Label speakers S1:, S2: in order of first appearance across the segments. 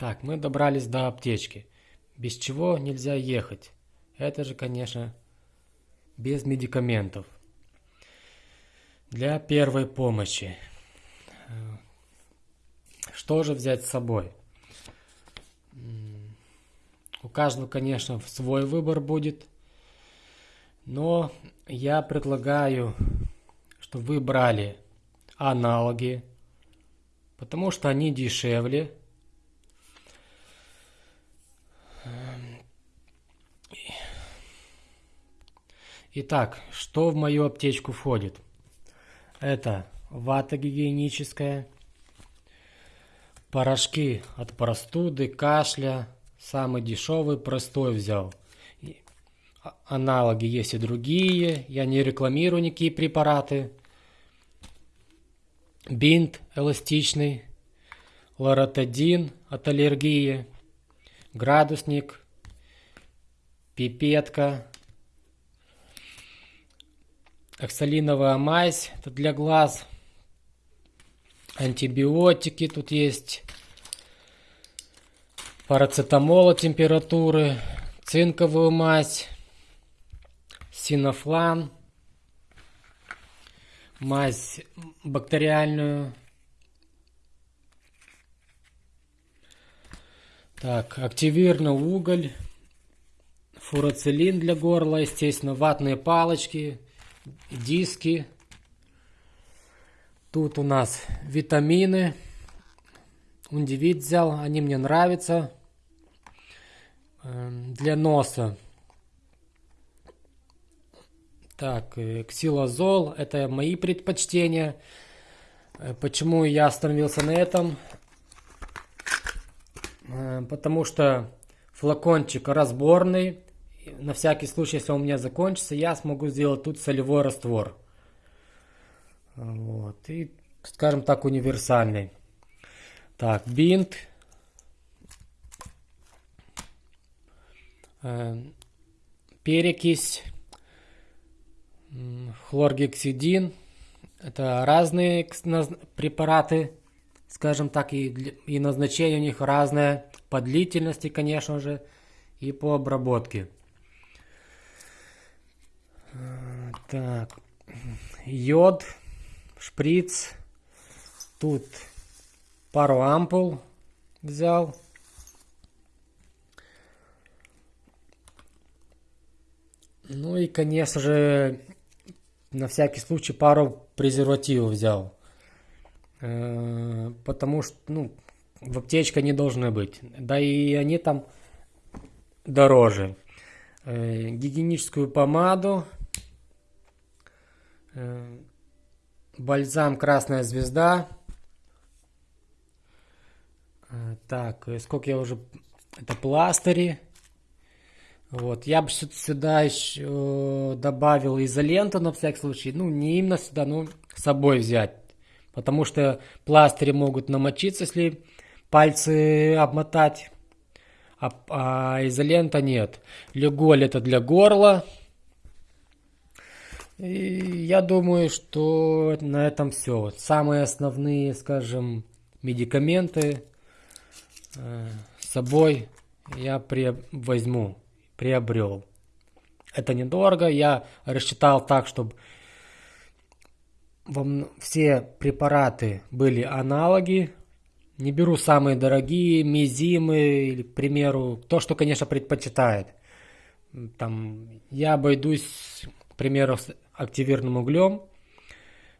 S1: Так, мы добрались до аптечки. Без чего нельзя ехать. Это же, конечно, без медикаментов. Для первой помощи. Что же взять с собой? У каждого, конечно, свой выбор будет. Но я предлагаю, чтобы вы брали аналоги, потому что они дешевле. Итак, что в мою аптечку входит? Это вата гигиеническая, порошки от простуды, кашля, самый дешевый, простой взял. Аналоги есть и другие, я не рекламирую никакие препараты. Бинт эластичный, лоротидин от аллергии, градусник, пипетка, оксалиновая мазь, это для глаз, антибиотики тут есть, парацетамола температуры, цинковую мазь, синофлан, мазь бактериальную. Так, активированный уголь, фурацилин для горла, естественно, ватные палочки, диски. Тут у нас витамины. Ундивид взял, они мне нравятся. Эм, для носа так, э, ксилозол, это мои предпочтения. Э, почему я остановился на этом? Э, потому что флакончик разборный. На всякий случай, если он у меня закончится, я смогу сделать тут солевой раствор. Вот. И, скажем так, универсальный. Так, бинт. Перекись хлоргексидин. Это разные препараты, скажем так, и, и назначение у них разное по длительности, конечно же, и по обработке. Так, йод, шприц, тут пару ампул взял. Ну и, конечно же, на всякий случай пару презервативов взял. Э, потому что, ну, в аптечке не должны быть. Да и они там дороже. Э, гигиеническую помаду. Э, бальзам Красная Звезда. Так, сколько я уже... Это пластыри. Вот, я бы сюда еще добавил изоленту на всякий случай. Ну, не именно сюда, но с собой взять. Потому что пластыри могут намочиться, если пальцы обмотать. А, а изолента нет. Леголь это для горла. И я думаю, что на этом все. Самые основные, скажем, медикаменты э, с собой я при возьму приобрел. Это недорого, я рассчитал так, чтобы все препараты были аналоги. Не беру самые дорогие, мизимы, или, к примеру, то, что, конечно, предпочитает. Там, я обойдусь, к примеру, активированным углем.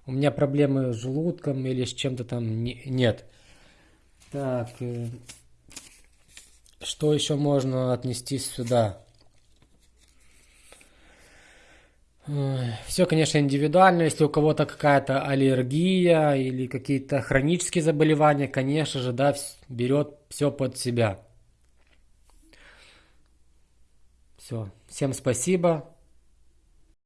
S1: У меня проблемы с желудком или с чем-то там не, нет. Так, э, что еще можно отнести сюда? Все, конечно, индивидуально. Если у кого-то какая-то аллергия или какие-то хронические заболевания, конечно же, да, берет все под себя. Все. Всем спасибо.